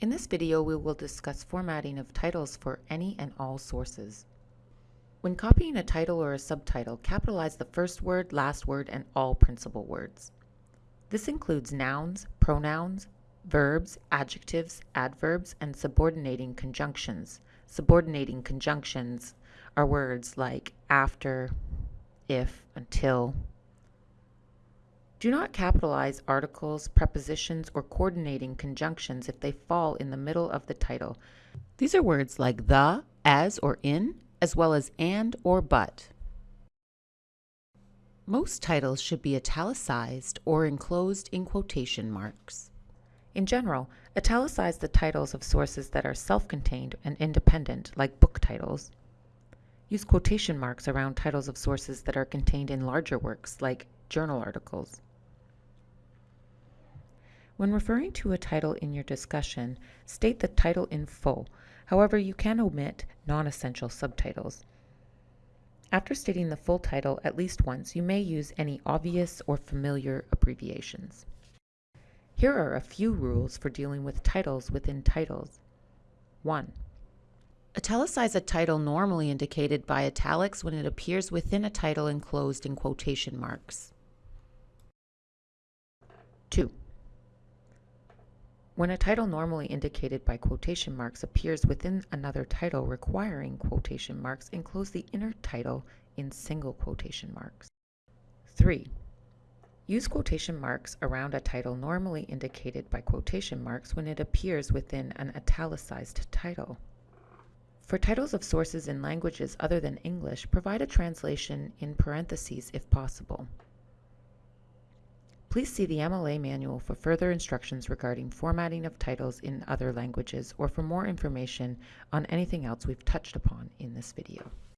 In this video, we will discuss formatting of titles for any and all sources. When copying a title or a subtitle, capitalize the first word, last word, and all principal words. This includes nouns, pronouns, verbs, adjectives, adverbs, and subordinating conjunctions. Subordinating conjunctions are words like after, if, until. Do not capitalize articles, prepositions, or coordinating conjunctions if they fall in the middle of the title. These are words like the, as, or in, as well as and or but. Most titles should be italicized or enclosed in quotation marks. In general, italicize the titles of sources that are self-contained and independent, like book titles. Use quotation marks around titles of sources that are contained in larger works, like journal articles. When referring to a title in your discussion, state the title in full. However, you can omit non-essential subtitles. After stating the full title at least once, you may use any obvious or familiar abbreviations. Here are a few rules for dealing with titles within titles. 1. Italicize a title normally indicated by italics when it appears within a title enclosed in quotation marks. 2. When a title normally indicated by quotation marks appears within another title requiring quotation marks, enclose the inner title in single quotation marks. 3. Use quotation marks around a title normally indicated by quotation marks when it appears within an italicized title. For titles of sources in languages other than English, provide a translation in parentheses if possible. Please see the MLA manual for further instructions regarding formatting of titles in other languages or for more information on anything else we've touched upon in this video.